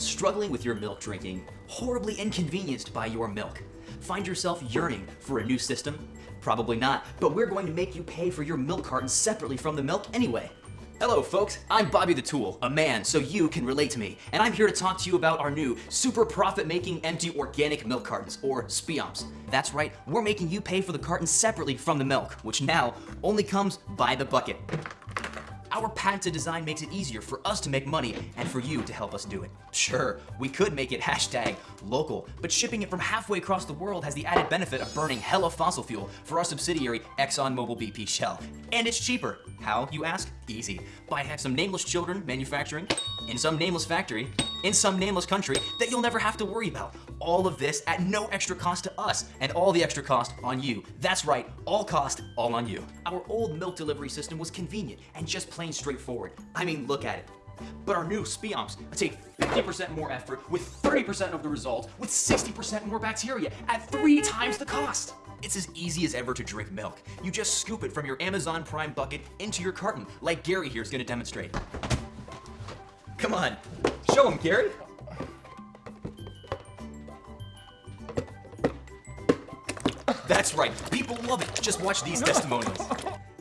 struggling with your milk drinking, horribly inconvenienced by your milk? Find yourself yearning for a new system? Probably not, but we're going to make you pay for your milk carton separately from the milk anyway. Hello folks, I'm Bobby the Tool, a man so you can relate to me, and I'm here to talk to you about our new super profit-making empty organic milk cartons, or SPIOMs. That's right, we're making you pay for the carton separately from the milk, which now only comes by the bucket. Our patented design makes it easier for us to make money and for you to help us do it. Sure, we could make it hashtag local, but shipping it from halfway across the world has the added benefit of burning hella fossil fuel for our subsidiary ExxonMobil BP Shell. And it's cheaper. How, you ask? Easy. By some nameless children manufacturing in some nameless factory in some nameless country that you'll never have to worry about. All of this at no extra cost to us and all the extra cost on you. That's right, all cost, all on you. Our old milk delivery system was convenient and just plain straightforward. I mean, look at it. But our new Spioms take 50% more effort with 30% of the result with 60% more bacteria at three times the cost. It's as easy as ever to drink milk. You just scoop it from your Amazon Prime bucket into your carton, like Gary here is gonna demonstrate. Come on, show him, Gary. That's right, people love it. Just watch these testimonials.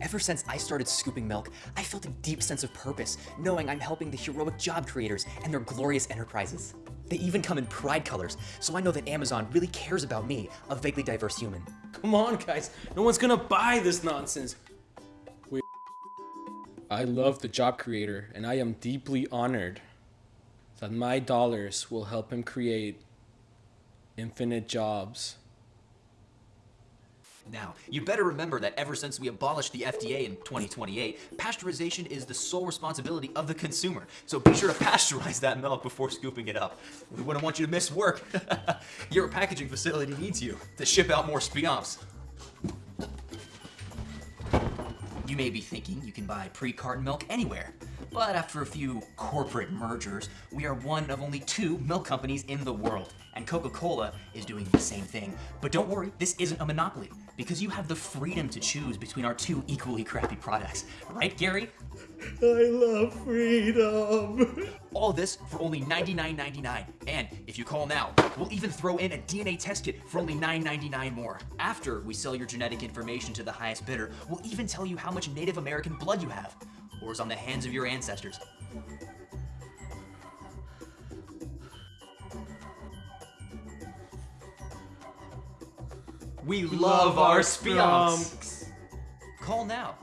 Ever since I started scooping milk, I felt a deep sense of purpose, knowing I'm helping the heroic job creators and their glorious enterprises. They even come in pride colors, so I know that Amazon really cares about me, a vaguely diverse human. Come on, guys. No one's gonna buy this nonsense. Wait. I love the job creator, and I am deeply honored that my dollars will help him create infinite jobs. Now, you better remember that ever since we abolished the FDA in 2028, pasteurization is the sole responsibility of the consumer. So be sure to pasteurize that milk before scooping it up. We wouldn't want you to miss work. Your packaging facility needs you to ship out more Spioms. You may be thinking you can buy pre-carton milk anywhere. But after a few corporate mergers, we are one of only two milk companies in the world. And Coca-Cola is doing the same thing. But don't worry, this isn't a monopoly, because you have the freedom to choose between our two equally crappy products. Right, Gary? I love freedom. All this for only $99.99. And if you call now, we'll even throw in a DNA test kit for only $9.99 more. After we sell your genetic information to the highest bidder, we'll even tell you how much Native American blood you have, or is on the hands of your ancestors. We love our Spionks. Call now